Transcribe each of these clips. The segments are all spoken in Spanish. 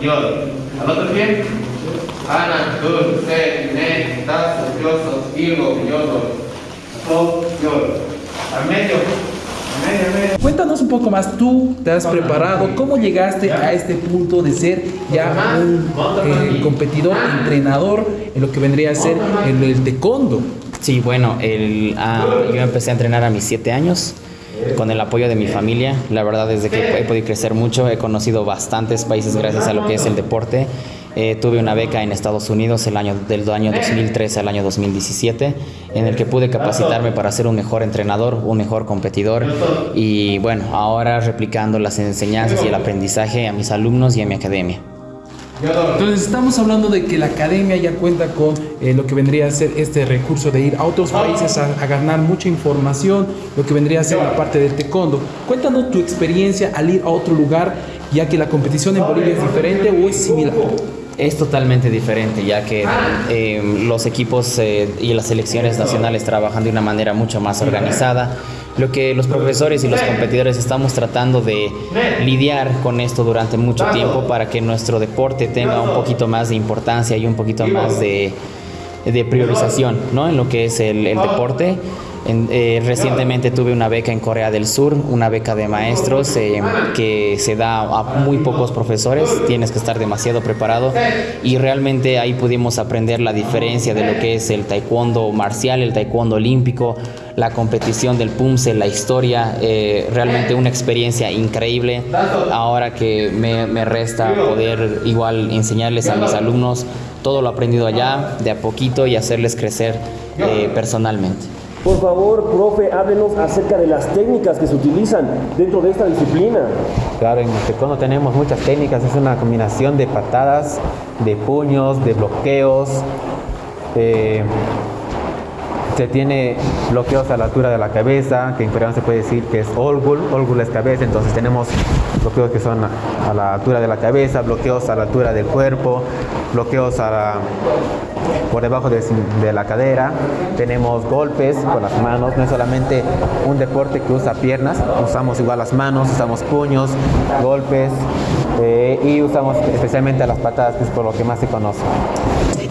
yod. Al otro pie. Ana, dun, se, ne, tazo, yoso, higo, yodo, so, yod. Al medio. Cuéntanos un poco más, tú te has preparado, cómo llegaste a este punto de ser ya un eh, competidor, ah. entrenador en lo que vendría a ser el, el taekwondo. Sí, bueno, el, uh, yo empecé a entrenar a mis 7 años con el apoyo de mi familia. La verdad es que he podido crecer mucho, he conocido bastantes países gracias a lo que es el deporte. Eh, tuve una beca en Estados Unidos el año, del año 2013 al año 2017, en el que pude capacitarme para ser un mejor entrenador, un mejor competidor y bueno, ahora replicando las enseñanzas y el aprendizaje a mis alumnos y a mi academia. Entonces estamos hablando de que la academia ya cuenta con eh, lo que vendría a ser este recurso de ir a otros países a, ganar mucha información, lo que vendría a ser la parte del taekwondo. Cuéntanos tu experiencia al ir a otro lugar, ya que la competición en Bolivia es diferente o es similar. Es totalmente diferente, ya que eh, los equipos eh, y las selecciones nacionales trabajan de una manera mucho más organizada. Lo que los profesores y los competidores estamos tratando de lidiar con esto durante mucho tiempo para que nuestro deporte tenga un poquito más de importancia y un poquito más de, priorización ¿no? en lo que es el deporte. Eh, recientemente tuve una beca en Corea del Sur, una beca de maestros eh, que se da a muy pocos profesores, tienes que estar demasiado preparado y realmente ahí pudimos aprender la diferencia de lo que es el taekwondo marcial, el taekwondo olímpico, la competición del PUMSE, la historia, eh, realmente una experiencia increíble. Ahora que me, me resta poder igual enseñarles a mis alumnos todo lo aprendido allá, de a poquito y hacerles crecer personalmente. Por favor, profe, háblenos acerca de las técnicas que se utilizan dentro de esta disciplina. Claro, en taekwondo tenemos muchas técnicas, es una combinación de patadas, de puños, de bloqueos. Eh, se tiene bloqueos a la altura de la cabeza, que en coreano se puede decir que es olgul, olgul es cabeza, entonces tenemos bloqueos que son a la altura de la cabeza, bloqueos a la altura del cuerpo, bloqueos por debajo de, la cadera, tenemos golpes con las manos, no es solamente un deporte que usa piernas, usamos igual las manos, usamos puños, golpes eh, y usamos especialmente las patadas, que es por lo que más se conoce.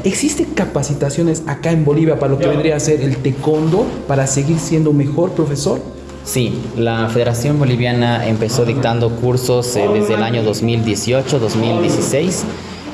¿Existen capacitaciones acá en Bolivia para lo que vendría a ser el taekwondo para seguir siendo mejor profesor? Sí, la Federación Boliviana empezó dictando cursos eh, desde el año 2018-2016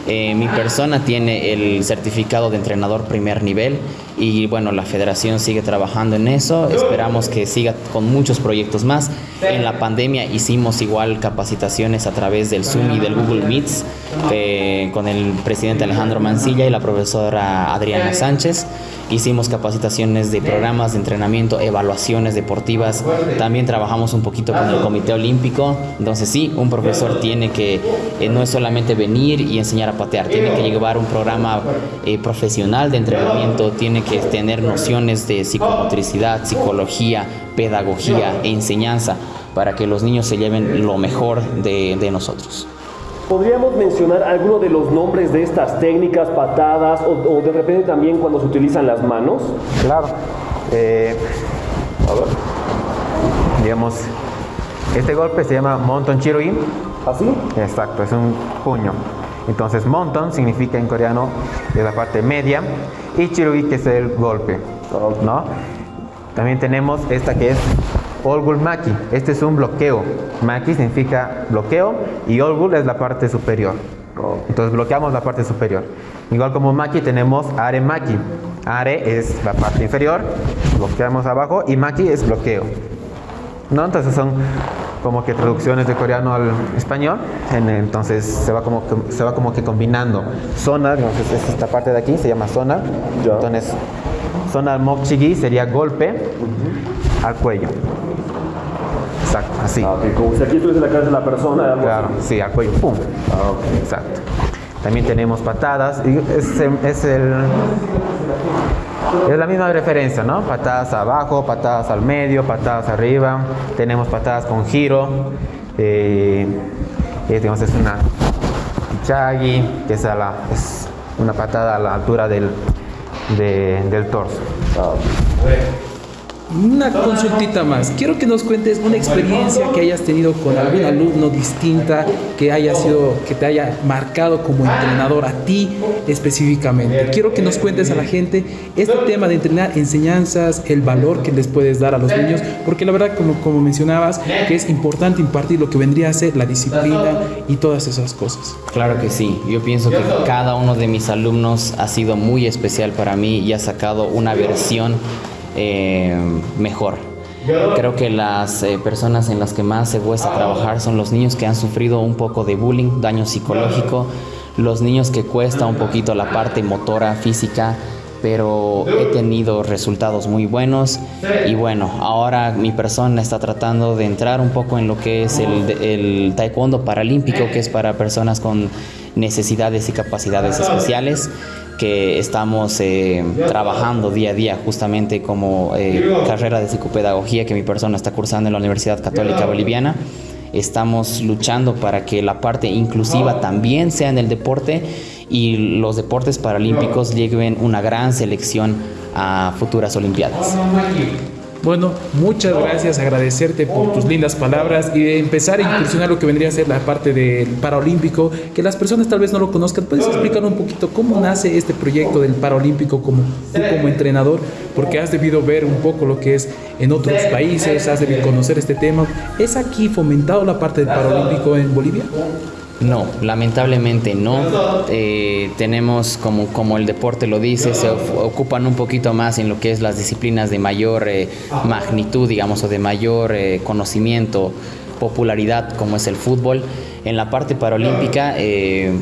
eh, mi persona tiene el certificado de entrenador primer nivel y bueno, la federación sigue trabajando en eso. Esperamos que siga con muchos proyectos más. En la pandemia hicimos igual capacitaciones a través del Zoom y del Google Meets eh, con el presidente Alejandro Mancilla y la profesora Adriana Sánchez. Hicimos capacitaciones de programas de entrenamiento, evaluaciones deportivas. También trabajamos un poquito con el Comité Olímpico. Entonces sí, un profesor tiene que, eh, no es solamente venir y enseñar a patear, tiene que llevar un programa eh, profesional de entrenamiento, tiene que tener nociones de psicomotricidad, psicología, pedagogía e enseñanza para que los niños se lleven lo mejor de, de nosotros. ¿Podríamos mencionar alguno de los nombres de estas técnicas, patadas o, de repente también cuando se utilizan las manos? Claro. Eh, a ver. Digamos, este golpe se llama Monton Chirui. ¿Así? ¿Ah, Exacto, es un puño. Entonces, Monton significa en coreano de la parte media y Chirui que es el golpe. ¿no? También tenemos esta que es Olgul Maki. Este es un bloqueo. Maki significa bloqueo y Olgul es la parte superior. Entonces bloqueamos la parte superior. Igual como Maki tenemos Are Maki. Are es la parte inferior, bloqueamos abajo y Maki es bloqueo. ¿No? Entonces son como que traducciones de coreano al español. Entonces se va como que, se va como que combinando. Zona, entonces esta parte de aquí se llama zona. Entonces zona mokchigi sería golpe al cuello. Exacto, así. Ah, Como si aquí estuviese la cabeza de la persona. Claro, sí, al cuello, pum. Ah, okay. Exacto. También tenemos patadas. Es, es, el, es la misma referencia, ¿no? Patadas abajo, patadas al medio, patadas arriba. Tenemos patadas con giro. Eh, es una chagi, que es, la, es, una patada a la altura del, de, del torso. Una consultita más. Quiero que nos cuentes una experiencia que hayas tenido con algún alumno distinta, que haya sido, que te haya marcado como entrenador a ti específicamente. Quiero que nos cuentes a la gente este tema de entrenar enseñanzas, el valor que les puedes dar a los niños, porque la verdad, como, como mencionabas, que es importante impartir lo que vendría a ser la disciplina y todas esas cosas. Claro que sí, yo pienso que cada uno de mis alumnos ha sido muy especial para mí y ha sacado una versión eh, mejor. Creo que las eh, personas en las que más se cuesta trabajar son los niños que han sufrido un poco de bullying, daño psicológico, los niños que cuesta un poquito la parte motora, física, pero he tenido resultados muy buenos y bueno, ahora mi persona está tratando de entrar un poco en lo que es el, el taekwondo paralímpico, que es para personas con necesidades y capacidades especiales que estamos eh, trabajando día a día justamente como eh, carrera de psicopedagogía que mi persona está cursando en la Universidad Católica Boliviana. Estamos luchando para que la parte inclusiva también sea en el deporte y los deportes paralímpicos lleguen una gran selección a futuras Olimpiadas. Bueno, muchas gracias, agradecerte por tus lindas palabras y de empezar a incursionar lo que vendría a ser la parte del Paralímpico, que las personas tal vez no lo conozcan. ¿Puedes explicar un poquito cómo nace este proyecto del Paralímpico como tú como entrenador? Porque has debido ver un poco lo que es en otros países, has debido conocer este tema. ¿Es aquí fomentado la parte del Paralímpico en Bolivia? No, lamentablemente no. Eh, tenemos, como, como el deporte lo dice, se ocupan un poquito más en lo que es las disciplinas de mayor eh, magnitud, digamos, o de mayor eh, conocimiento, popularidad, como es el fútbol. En la parte paralímpica,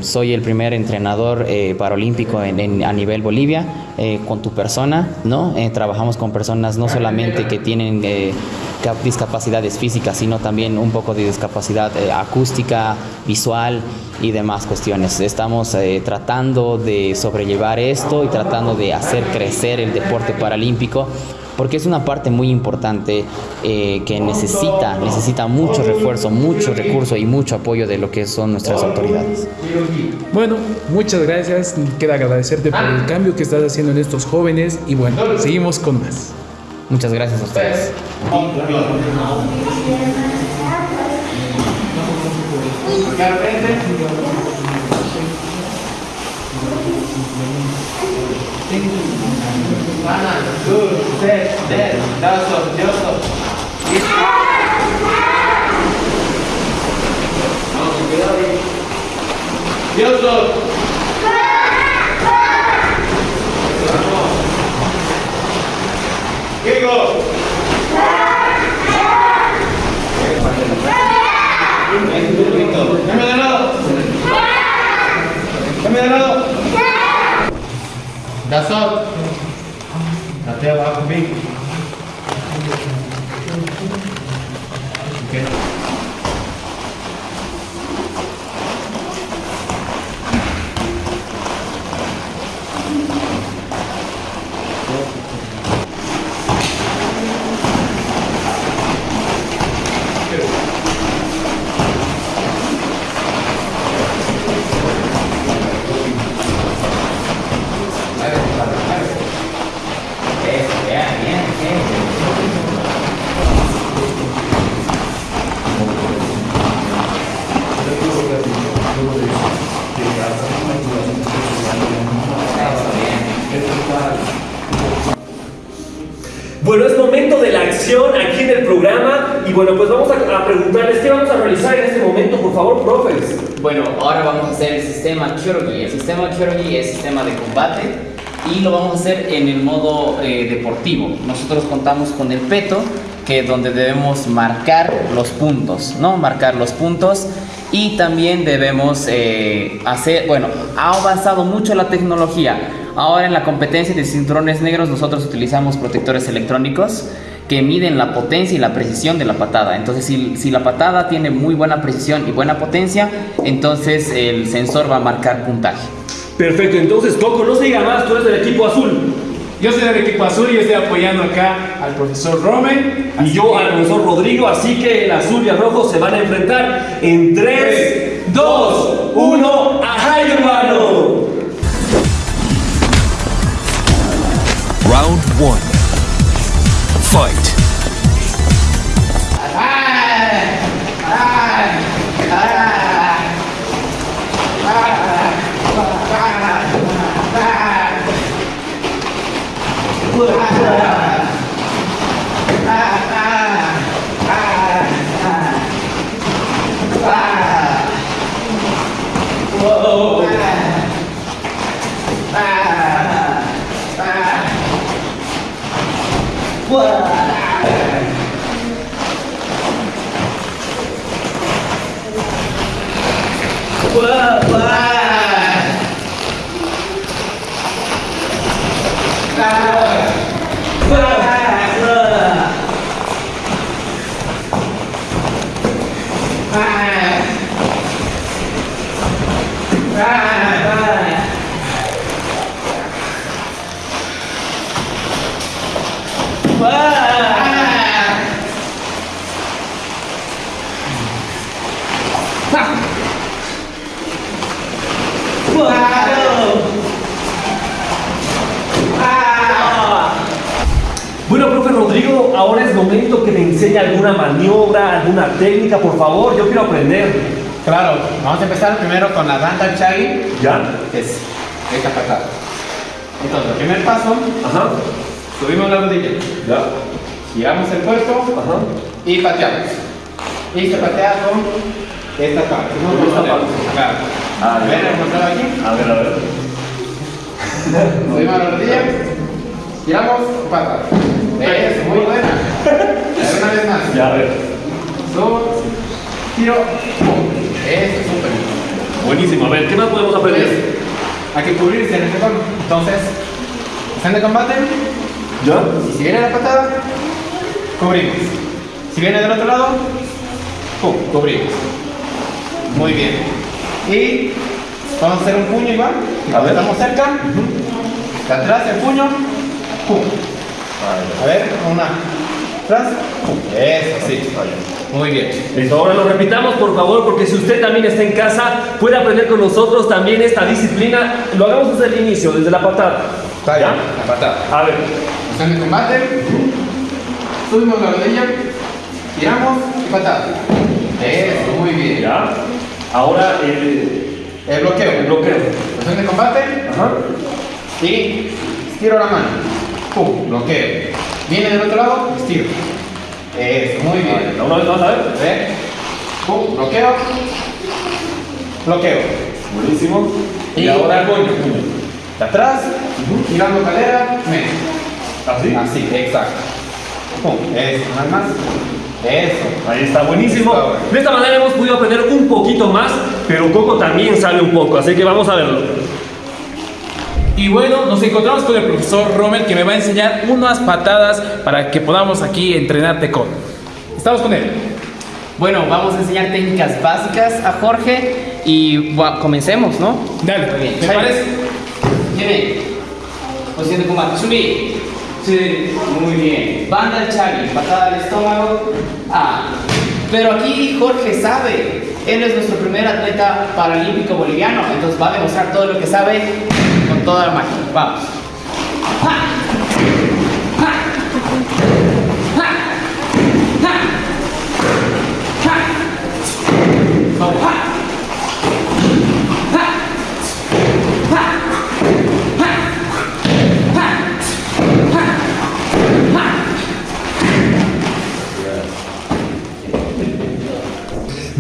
soy el primer entrenador paralímpico en, a nivel Bolivia, con tu persona, ¿no? trabajamos con personas no solamente que tienen discapacidades físicas, sino también un poco de discapacidad eh, acústica, visual y demás cuestiones. Estamos eh, tratando de sobrellevar esto y tratando de hacer crecer el deporte paralímpico porque es una parte muy importante eh, que necesita, necesita mucho refuerzo, mucho recurso y mucho apoyo de lo que son nuestras autoridades. Bueno, muchas gracias. Queda agradecerte por el cambio que estás haciendo en estos jóvenes y bueno, seguimos con más. Muchas gracias a ustedes. Quero ver, Vai lá, dois, sete, dez, dá só, deu só. Deu só. Quem gosta? 다섯, até lá comigo. Programa y bueno, pues vamos a, preguntarles qué vamos a realizar en este momento, por favor, profes. Bueno, ahora vamos a hacer el sistema Kyorugi. El sistema Kyorugi es sistema de combate y lo vamos a hacer en el modo eh, deportivo. Nosotros contamos con el peto, que donde debemos marcar los puntos, ¿no? Marcar los puntos y también debemos eh, hacer, bueno, ha avanzado mucho la tecnología. Ahora en la competencia de cinturones negros nosotros utilizamos protectores electrónicos que miden la potencia y la precisión de la patada. Entonces, si, si, la patada tiene muy buena precisión y buena potencia, entonces el sensor va a marcar puntaje. Perfecto, entonces Coco, no se diga más, tú eres del equipo azul. Yo soy del equipo azul y estoy apoyando acá al profesor Romen. Y yo al profesor Rodrigo, así que el azul y el rojo se van a enfrentar en 3, 2, 1, ¡ajá, hermano! Round 1. Fight. Bueno, ahora es momento que me enseñe alguna maniobra, alguna técnica, por favor. Yo quiero aprender. Claro, vamos a empezar primero con la Randall Chagi, ¿Ya? es esta patada. Entonces, el primer paso, Ajá. subimos la rodilla, ¿Ya? giramos el cuerpo Ajá. y pateamos. Y se patea con esta parte. ¿no? Con esta parte. Claro. Ah. ¿Ven el control aquí? A ver, a ver. Subimos la rodilla, giramos, pata. Eso, muy buena. A ver, una vez más. Ya, a ver. Subo, giro. Eso, súper. Buenísimo. A ver, ¿qué más podemos Pues, aprender? hay que cubrirse en este tono. Entonces, están de combate, ¿Ya? y si viene la patada, cubrimos. Si viene del otro lado, pum, cubrimos. Muy bien. Y vamos a hacer un puño igual. A ver. Estamos cerca. De atrás el puño, pum. A ver, una. Atrás, pum. Eso, sí. Muy bien. Listo, ahora lo repitamos por favor, porque si usted también está en casa, puede aprender con nosotros también esta disciplina. Lo hagamos desde el inicio, desde la patada. Está bien. La patada. A ver, Están de combate. Subimos la rodilla. Giramos y patada. Eso, muy bien. ya. Ahora el, El bloqueo. el bloqueo. Posición de combate Ajá. y estiro la mano. Pum, bloqueo. Viene del otro lado, estiro. Eso, muy bien. Una vez más, a ver. ¿Ve? Pum, bloqueo. Bloqueo. Buenísimo. Y, ahora el puño. De atrás, girando cadera, medio. ¿Así? Así, exacto. Pum, eso, nada más. Eso. Ahí está, buenísimo. Está bueno. De esta manera hemos podido aprender un poquito más, pero Coco también sabe un poco, así que vamos a verlo. Y bueno, nos encontramos con el profesor Rommel que me va a enseñar unas patadas para que podamos aquí entrenar taekwondo. Estamos con él. Bueno, vamos a enseñar técnicas básicas a Jorge y comencemos, ¿no? Dale, bien. ¿te parece? Posición de combate. Subí. Sí, muy bien. Banda al chagi, patada al estómago. Ah. Pero aquí Jorge sabe. Él es nuestro primer atleta paralímpico boliviano, entonces va a demostrar todo lo que sabe con toda la magia. Vamos. Vamos.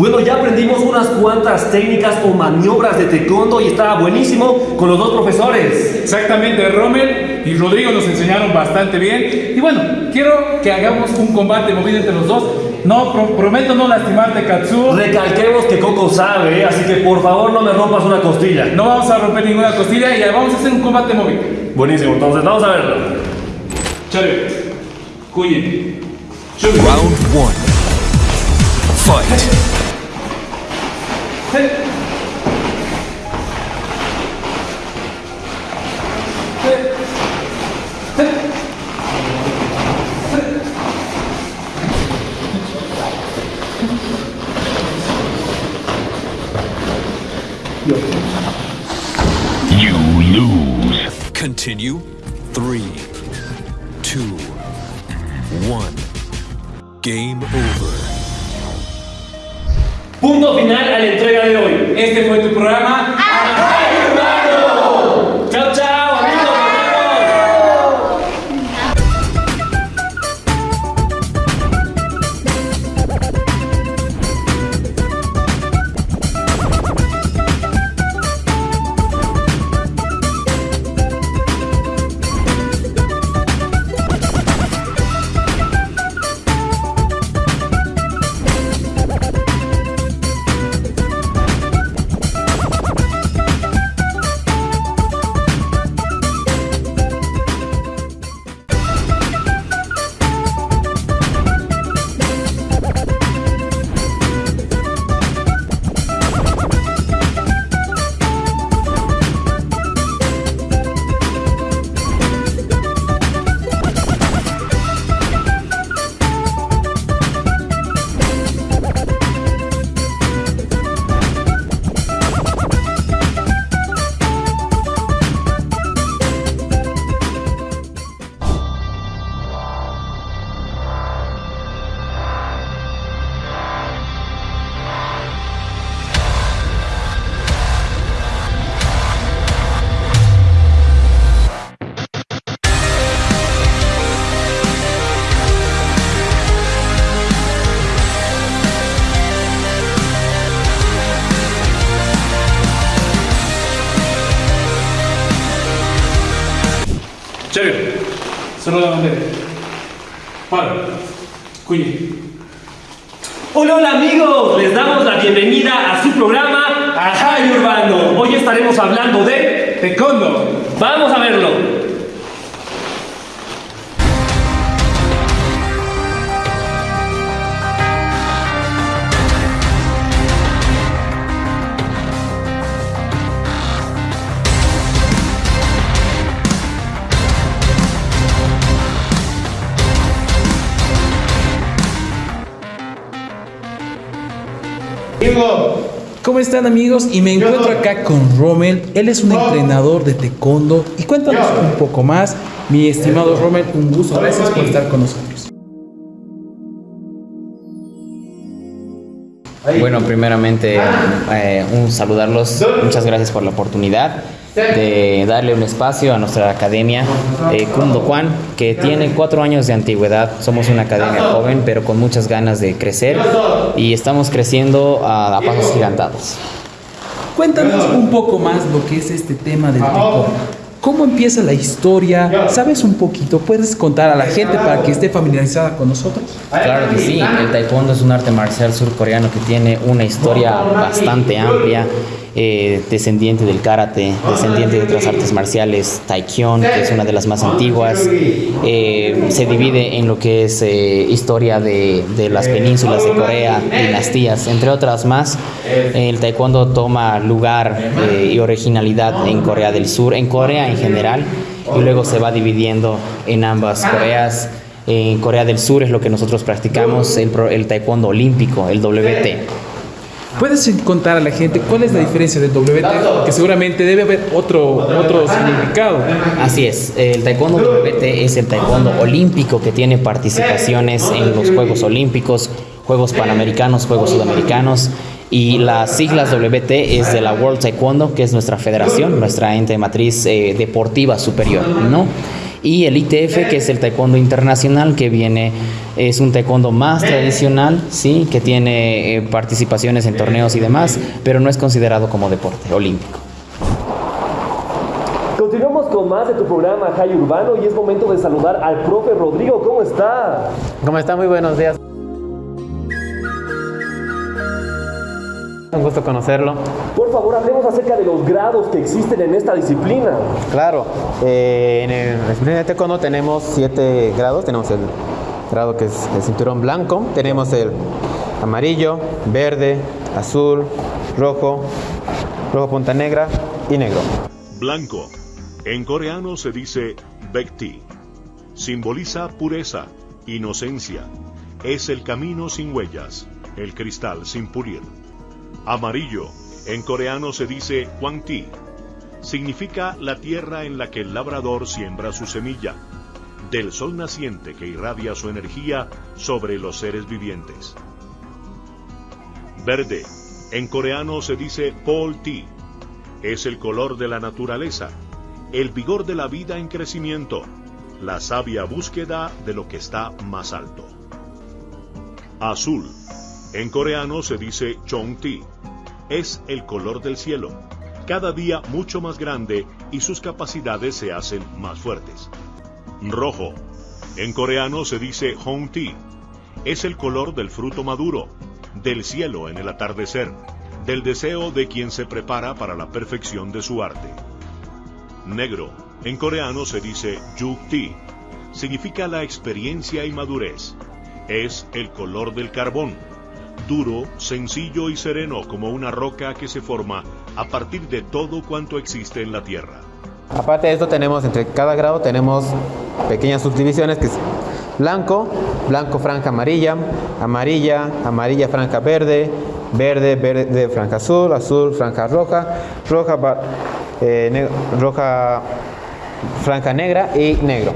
Bueno, ya aprendimos unas cuantas técnicas o maniobras de taekwondo y estaba buenísimo con los dos profesores. Exactamente, Rommel y Rodrigo nos enseñaron bastante bien. Y bueno, quiero que hagamos un combate movido entre los dos. No, pro- prometo no lastimarte, Katsuo. Recalquemos que Coco sabe, ¿eh? así que por favor no me rompas una costilla. No vamos a romper ninguna costilla y vamos a hacer un combate movido. Buenísimo, entonces vamos a verlo. Chale, cuye. Round one. Fight. You lose. Continue. Three, two, one. Game over. Punto final a la entrega de hoy. Este fue tu programa. Estaremos hablando de... Taekwondo. Vamos a verlo. ¿Cómo están amigos? Y me encuentro acá con Rommel. Él es un entrenador de taekwondo. Y cuéntanos un poco más. Mi estimado Rommel, un gusto. Gracias por estar con nosotros. Bueno, primeramente, eh, un saludarlos. Muchas gracias por la oportunidad de darle un espacio a nuestra academia eh, Kundo Kwan, que tiene cuatro años de antigüedad. Somos una academia joven, pero con muchas ganas de crecer y estamos creciendo a, pasos gigantados. Cuéntanos un poco más lo que es este tema del taekwondo. ¿Cómo empieza la historia? ¿Sabes un poquito? ¿Puedes contar a la gente para que esté familiarizada con nosotros? Claro que sí, el taekwondo es un arte marcial surcoreano que tiene una historia bastante amplia, eh, descendiente del karate, descendiente de otras artes marciales, taekyon, que es una de las más antiguas, eh, se divide en lo que es eh, historia de, de las penínsulas de Corea, dinastías, entre otras más. El taekwondo toma lugar y originalidad en Corea del Sur, en Corea en general, y luego se va dividiendo en ambas Coreas. En Corea del Sur es lo que nosotros practicamos, el, el taekwondo olímpico, el WT. ¿Puedes contar a la gente cuál es la diferencia del WT? Porque seguramente debe haber otro, otro significado. Así es, el taekwondo WT es el taekwondo olímpico que tiene participaciones en los Juegos Olímpicos, Juegos Panamericanos, Juegos Sudamericanos. Y las siglas WT es de la World Taekwondo, que es nuestra federación, nuestra ente matriz eh, deportiva superior, ¿no? Y el ITF, que es el taekwondo internacional, que viene, es un taekwondo más tradicional, ¿sí? Que tiene eh, participaciones en torneos y demás, pero no es considerado como deporte olímpico. Continuamos con más de tu programa Ajay Urbano y es momento de saludar al profe Rodrigo. ¿Cómo está? ¿Cómo está? Muy buenos días. Un gusto conocerlo. Por favor, hablemos acerca de los grados que existen en esta disciplina. Claro, eh, en el disciplina de taekwondo tenemos siete grados. Tenemos el grado que es el cinturón blanco, tenemos el amarillo, verde, azul, rojo, rojo punta negra y negro. Blanco. En coreano se dice Bekti. Simboliza pureza, inocencia. Es el camino sin huellas, el cristal sin pulir. Amarillo. En coreano se dice Hwangti. Significa la tierra en la que el labrador siembra su semilla. del sol naciente que irradia su energía sobre los seres vivientes. Verde, en coreano se dice Pol Ti, es el color de la naturaleza, el vigor de la vida en crecimiento, la sabia búsqueda de lo que está más alto. Azul, en coreano se dice Chong Ti, es el color del cielo, cada día mucho más grande y sus capacidades se hacen más fuertes. Rojo, en coreano se dice Hong Ti, es el color del fruto maduro, del cielo en el atardecer, del deseo de quien se prepara para la perfección de su arte. Negro, en coreano se dice Yuk-ti, significa la experiencia y madurez. Es el color del carbón, duro, sencillo y sereno como una roca que se forma a partir de todo cuanto existe en la Tierra. Aparte de esto tenemos, entre cada grado tenemos pequeñas subdivisiones que es blanco, blanco franja amarilla, amarilla, amarilla franja verde, verde, verde franja azul, azul franja roja, roja, eh, roja franja negra y negro.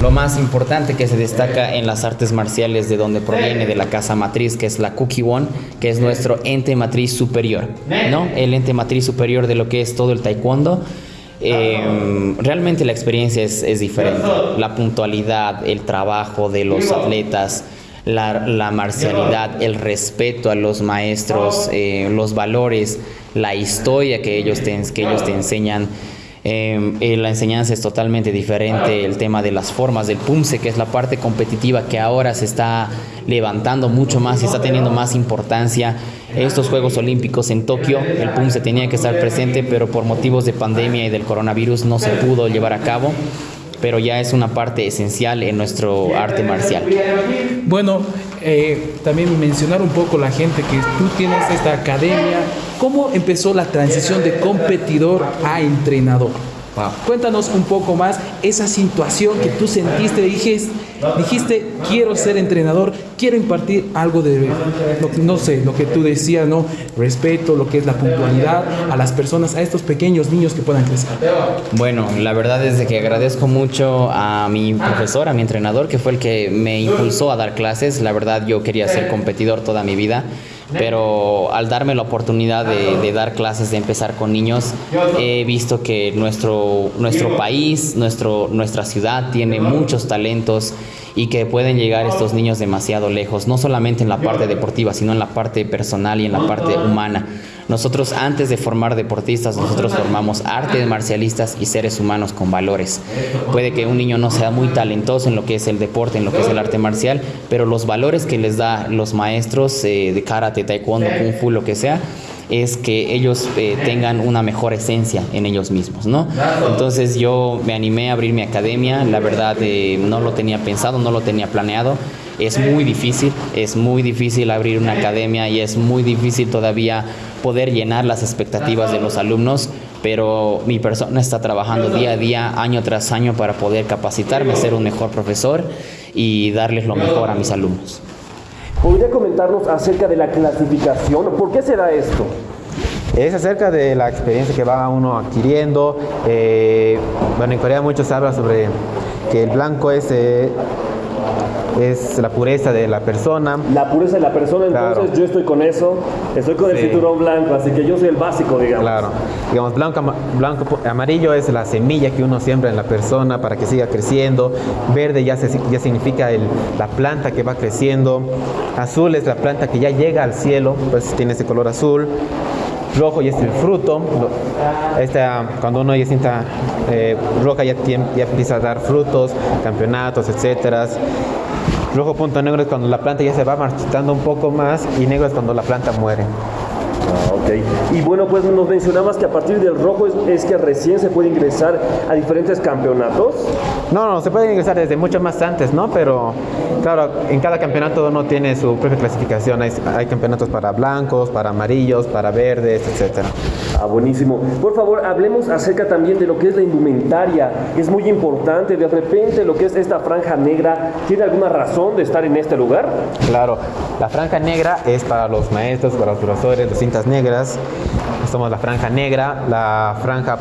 Lo más importante que se destaca en las artes marciales de donde proviene de la casa matriz, que es la Kukiwon, que es nuestro ente matriz superior, ¿no? El ente matriz superior de lo que es todo el taekwondo. Eh, realmente la experiencia es, es diferente. La puntualidad, el trabajo de los atletas, la, la marcialidad, el respeto a los maestros, eh, los valores, la historia que ellos te, que ellos te enseñan. Eh, eh, la enseñanza es totalmente diferente, el tema de las formas del PUMSE, que es la parte competitiva que ahora se está levantando mucho más y está teniendo más importancia. Estos Juegos Olímpicos en Tokio, el PUMSE tenía que estar presente, pero por motivos de pandemia y del coronavirus no se pudo llevar a cabo, pero ya es una parte esencial en nuestro arte marcial. Bueno, eh, también mencionar un poco la gente que tú tienes esta academia. ¿Cómo empezó la transición de competidor a entrenador? Cuéntanos un poco más esa situación que tú sentiste, dijiste, dijiste quiero ser entrenador, quiero impartir algo de, que- no sé, lo que tú decías, ¿no? Respeto, lo que es la puntualidad a las personas, a estos pequeños niños que puedan crecer. Bueno, la verdad es que agradezco mucho a mi profesor, a mi entrenador, que fue el que me impulsó a dar clases. La verdad yo quería ser competidor toda mi vida, pero al darme la oportunidad de, dar clases, de empezar con niños, he visto que nuestro, nuestro país, nuestro, nuestra ciudad tiene muchos talentos y que pueden llegar estos niños demasiado lejos, no solamente en la parte deportiva, sino en la parte personal y en la parte humana. Nosotros antes de formar deportistas, nosotros formamos artes marcialistas y seres humanos con valores. Puede que un niño no sea muy talentoso en lo que es el deporte, en lo que es el arte marcial, pero los valores que les da los maestros eh, de karate, taekwondo, kung fu, lo que sea, es que ellos eh, tengan una mejor esencia en ellos mismos, ¿no? Entonces yo me animé a abrir mi academia, la verdad eh, no lo tenía pensado, no lo tenía planeado, es muy difícil, es muy difícil abrir una academia y es muy difícil todavía poder llenar las expectativas de los alumnos, pero mi persona está trabajando día a día, año tras año para poder capacitarme, ser un mejor profesor y darles lo mejor a mis alumnos. ¿Podría comentarnos acerca de la clasificación? ¿Por qué se da esto? Es acerca de la experiencia que va uno adquiriendo. eh, bueno, en Corea muchos hablan sobre que el blanco es, eh, es la pureza de la persona. La pureza de la persona, entonces Claro. yo estoy con eso, estoy con el cinturón blanco, así que yo soy el básico, digamos. Claro, digamos, blanco, blanco, amarillo es la semilla que uno siembra en la persona para que siga creciendo. Verde ya, se- ya significa el- la planta que va creciendo. Azul es la planta que ya llega al cielo, pues tiene ese color azul. Rojo ya es el fruto. Esta, cuando uno ya sienta eh, roja ya, ya empieza a dar frutos, campeonatos, etcétera. Rojo punto negro es cuando la planta ya se va marchitando un poco más y negro es cuando la planta muere. Ah, ok. Y bueno, pues nos mencionabas que a partir del rojo es, es que recién se puede ingresar a diferentes campeonatos. No, no, se puede ingresar desde mucho más antes, ¿no? Pero claro, en cada campeonato uno tiene su propia clasificación. Hay, hay campeonatos para blancos, para amarillos, para verdes, etcétera. Ah, buenísimo. Por favor, hablemos acerca también de lo que es la indumentaria. Es muy importante. De repente, lo que es esta franja negra, ¿tiene alguna razón de estar en este lugar? Claro, la franja negra es para los maestros, para los profesores, las cintas negras. somos la franja negra, la franja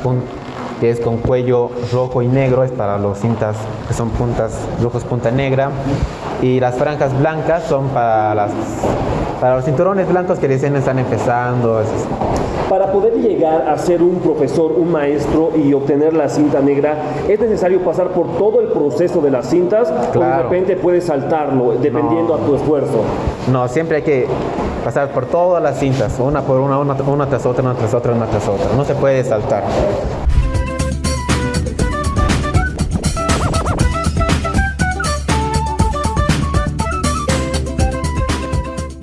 que es con cuello rojo y negro, es para los cintas que son puntas rojos, punta negra. Y las franjas blancas son para, las, para los cinturones blancos que recién están empezando. es- Para poder llegar a ser un profesor, un maestro y obtener la cinta negra, ¿es necesario pasar por todo el proceso de las cintas o de Claro. repente puedes saltarlo dependiendo a tu esfuerzo? No, siempre hay que pasar por todas las cintas, una por una, una, tras otra, una tras otra, una tras otra. No se puede saltar.